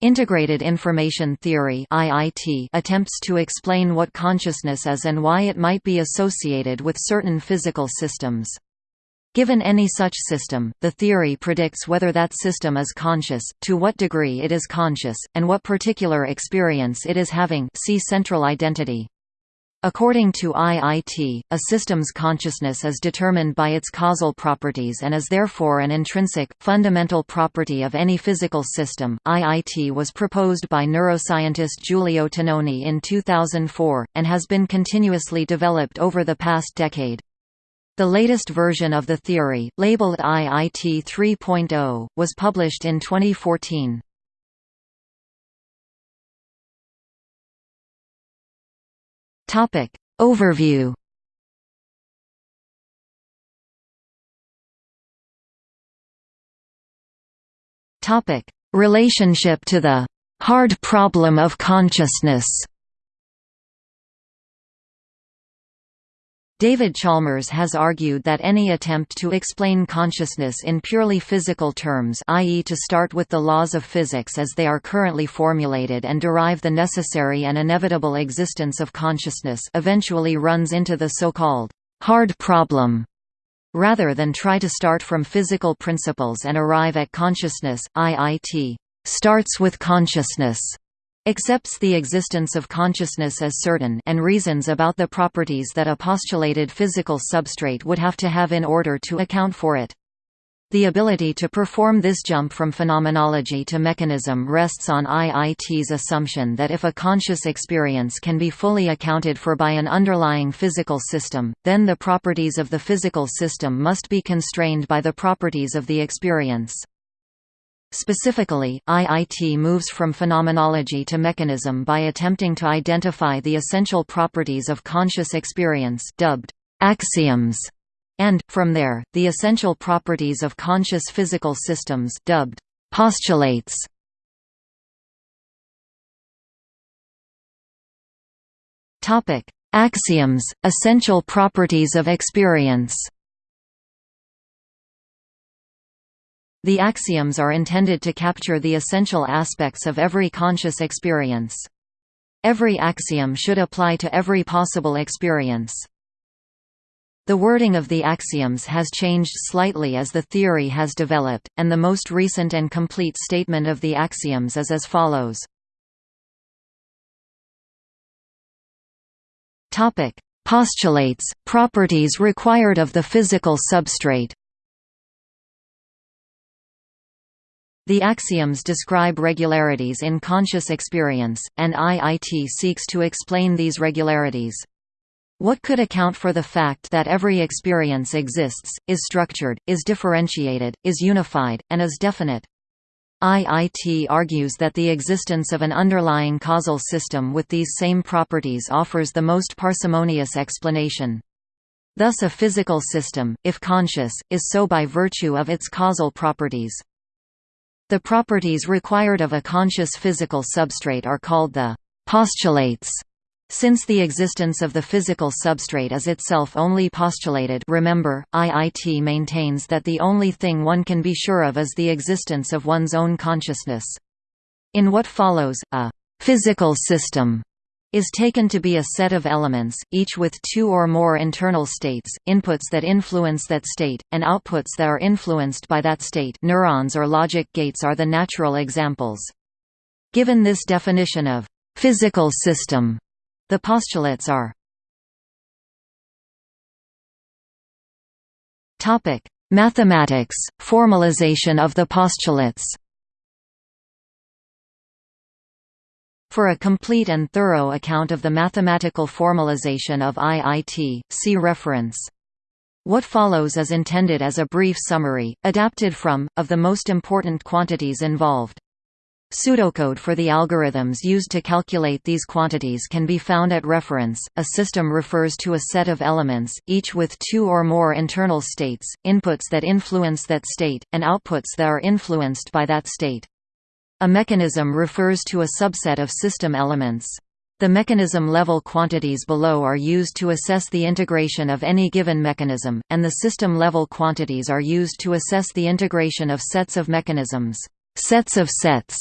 Integrated Information Theory (IIT) attempts to explain what consciousness is and why it might be associated with certain physical systems. Given any such system, the theory predicts whether that system is conscious, to what degree it is conscious, and what particular experience it is having see central identity. According to IIT, a system's consciousness is determined by its causal properties and is therefore an intrinsic, fundamental property of any physical system. IIT was proposed by neuroscientist Giulio Tononi in 2004, and has been continuously developed over the past decade. The latest version of the theory, labeled IIT 3.0, was published in 2014. Topic. Overview. Topic. Relationship to the hard problem of consciousness David Chalmers has argued that any attempt to explain consciousness in purely physical terms i.e. to start with the laws of physics as they are currently formulated and derive the necessary and inevitable existence of consciousness eventually runs into the so-called hard problem rather than try to start from physical principles and arrive at consciousness. IIT starts with consciousness accepts the existence of consciousness as certain and reasons about the properties that a postulated physical substrate would have to have in order to account for it. The ability to perform this jump from phenomenology to mechanism rests on IIT's assumption that if a conscious experience can be fully accounted for by an underlying physical system, then the properties of the physical system must be constrained by the properties of the experience. Specifically, IIT moves from phenomenology to mechanism by attempting to identify the essential properties of conscious experience dubbed axioms, and, from there, the essential properties of conscious physical systems dubbed postulates. Axioms, essential properties of experience The axioms are intended to capture the essential aspects of every conscious experience. Every axiom should apply to every possible experience. The wording of the axioms has changed slightly as the theory has developed, and the most recent and complete statement of the axioms is as follows. Postulates, properties required of the physical substrate The axioms describe regularities in conscious experience, and IIT seeks to explain these regularities. What could account for the fact that every experience exists, is structured, is differentiated, is unified, and is definite? IIT argues that the existence of an underlying causal system with these same properties offers the most parsimonious explanation. Thus a physical system, if conscious, is so by virtue of its causal properties. The properties required of a conscious physical substrate are called the postulates. Since the existence of the physical substrate is itself only postulated remember, IIT maintains that the only thing one can be sure of is the existence of one's own consciousness. In what follows, a «physical system» is taken to be a set of elements, each with two or more internal states, inputs that influence that state, and outputs that are influenced by that state neurons or logic gates are the natural examples. Given this definition of «physical system», the postulates are Mathematics, formalization of the postulates For a complete and thorough account of the mathematical formalization of IIT, see reference. What follows is intended as a brief summary, adapted from, of the most important quantities involved. Pseudocode for the algorithms used to calculate these quantities can be found at reference. A system refers to a set of elements, each with two or more internal states, inputs that influence that state, and outputs that are influenced by that state. A mechanism refers to a subset of system elements. The mechanism-level quantities below are used to assess the integration of any given mechanism, and the system-level quantities are used to assess the integration of sets of mechanisms. Sets of sets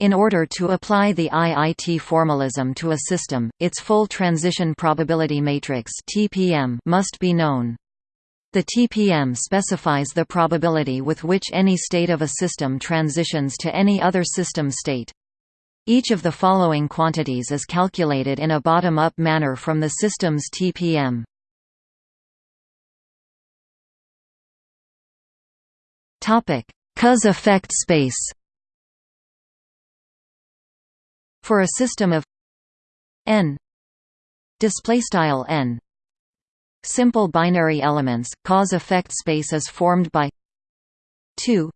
In order to apply the IIT formalism to a system, its full transition probability matrix (TPM) must be known. The TPM specifies the probability with which any state of a system transitions to any other system state. Each of the following quantities is calculated in a bottom-up manner from the system's TPM. Cause effect space For a system of n display style n simple binary elements, cause effect space is formed by 2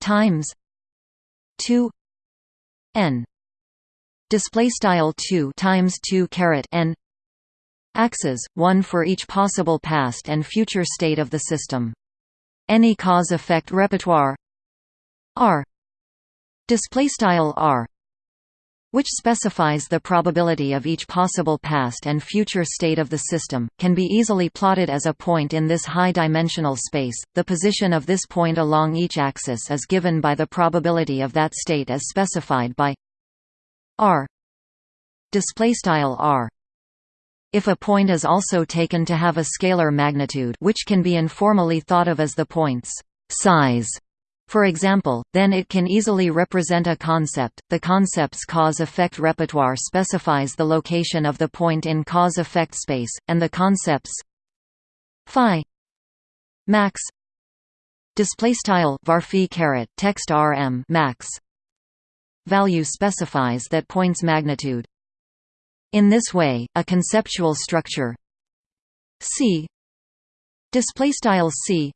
times 2 n. Display style 2 times 2 caret n. Axes, one for each possible past and future state of the system. Any cause-effect repertoire R. Display style R which specifies the probability of each possible past and future state of the system, can be easily plotted as a point in this high-dimensional space. The position of this point along each axis is given by the probability of that state as specified by r r. If a point is also taken to have a scalar magnitude, which can be informally thought of as the point's size, for example, then it can easily represent a concept. The concept's cause-effect repertoire specifies the location of the point in cause-effect space, and the concepts phi max display style varphi caret text rm max value specifies that point's magnitude. In this way, a conceptual structure C display style C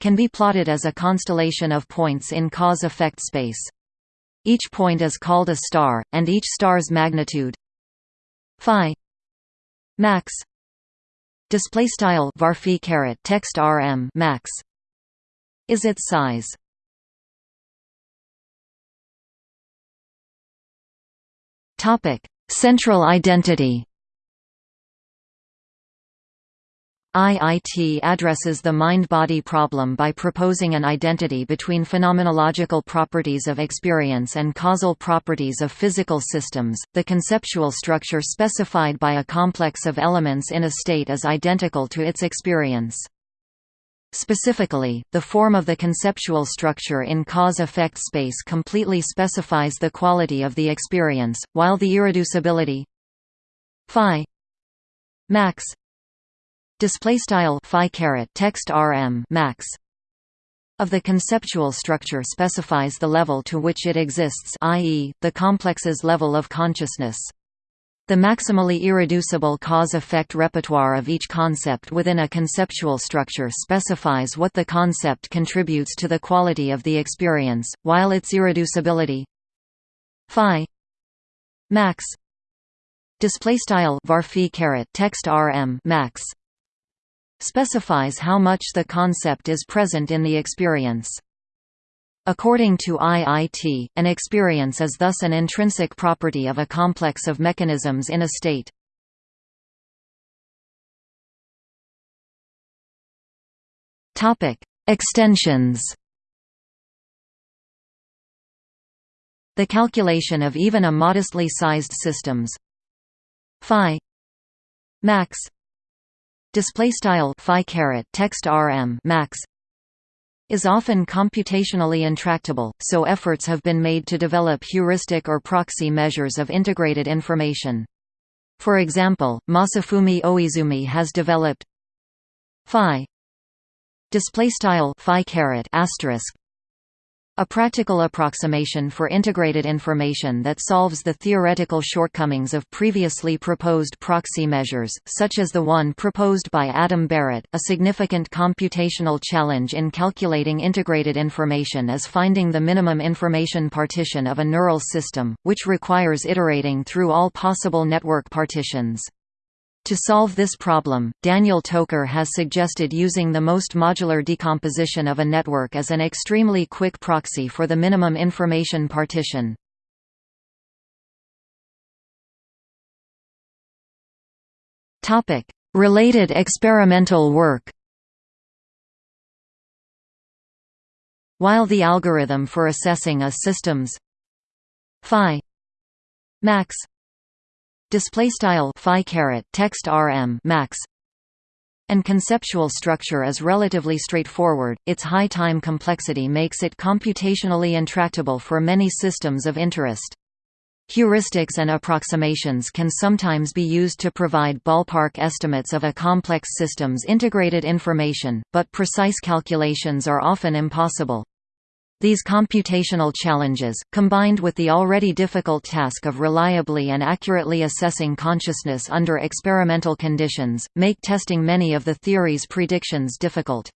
can be plotted as a constellation of points in cause-effect space. Each point is called a star, and each star's magnitude phi max display style varphi caret text rm max is its size. Topic: Central identity. IIT addresses the mind-body problem by proposing an identity between phenomenological properties of experience and causal properties of physical systems. The conceptual structure specified by a complex of elements in a state is identical to its experience. Specifically, the form of the conceptual structure in cause-effect space completely specifies the quality of the experience, while the irreducibility phi max display style phi caret text rm max of the conceptual structure specifies the level to which it exists i.e., the complex's level of consciousness. The maximally irreducible cause-effect repertoire of each concept within a conceptual structure specifies what the concept contributes to the quality of the experience, while its irreducibility phi max display style varphi caret text rm max specifies how much the concept is present in the experience. According to IIT, an experience is thus an intrinsic property of a complex of mechanisms in a state. Extensions The calculation of even a modestly sized systems phi max display style phi caret text rm max is often computationally intractable, so efforts have been made to develop heuristic or proxy measures of integrated information. For example, Masafumi Oizumi has developed phi display style phi caret asterisk a practical approximation for integrated information that solves the theoretical shortcomings of previously proposed proxy measures, such as the one proposed by Adam Barrett. A significant computational challenge in calculating integrated information is finding the minimum information partition of a neural system, which requires iterating through all possible network partitions. To solve this problem, Daniel Toker has suggested using the most modular decomposition of a network as an extremely quick proxy for the minimum information partition. Related experimental work While the algorithm for assessing a system's phi max display style phi caret text rm max and conceptual structure is relatively straightforward, its high time complexity makes it computationally intractable for many systems of interest. Heuristics and approximations can sometimes be used to provide ballpark estimates of a complex system's integrated information, but precise calculations are often impossible. These computational challenges, combined with the already difficult task of reliably and accurately assessing consciousness under experimental conditions, make testing many of the theory's predictions difficult.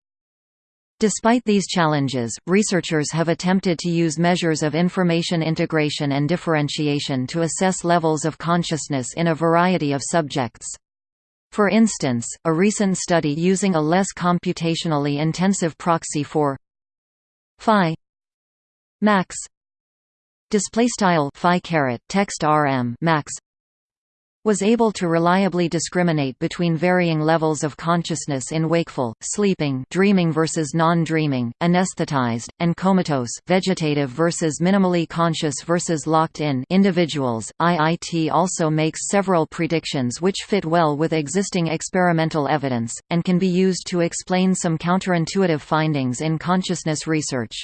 Despite these challenges, researchers have attempted to use measures of information integration and differentiation to assess levels of consciousness in a variety of subjects. For instance, a recent study using a less computationally intensive proxy for phi max display style phi caret text rm max was able to reliably discriminate between varying levels of consciousness in wakeful, sleeping, dreaming versus non-dreaming, anesthetized, and comatose, vegetative versus minimally conscious versus locked-in individuals. IIT also makes several predictions which fit well with existing experimental evidence and can be used to explain some counterintuitive findings in consciousness research.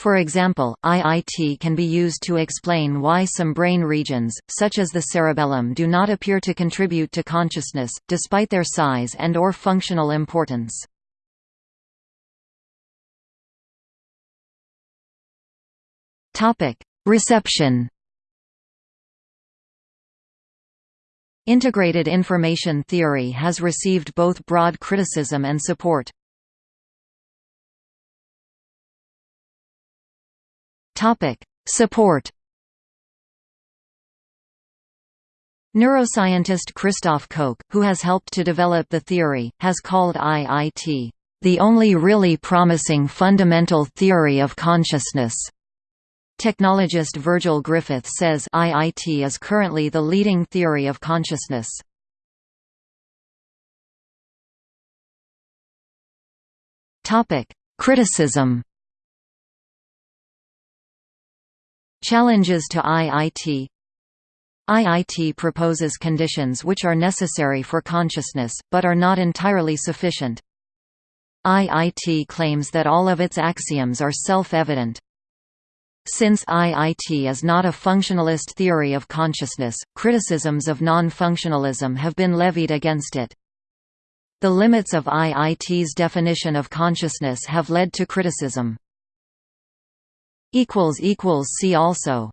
For example, IIT can be used to explain why some brain regions, such as the cerebellum do not appear to contribute to consciousness, despite their size and or functional importance. Reception Integrated information theory has received both broad criticism and support. Topic: Support. Neuroscientist Christoph Koch, who has helped to develop the theory, has called IIT the only really promising fundamental theory of consciousness. Technologist Virgil Griffith says IIT is currently the leading theory of consciousness. Criticism Challenges to IIT IIT proposes conditions which are necessary for consciousness, but are not entirely sufficient. IIT claims that all of its axioms are self-evident. Since IIT is not a functionalist theory of consciousness, criticisms of non-functionalism have been levied against it. The limits of IIT's definition of consciousness have led to criticism. See also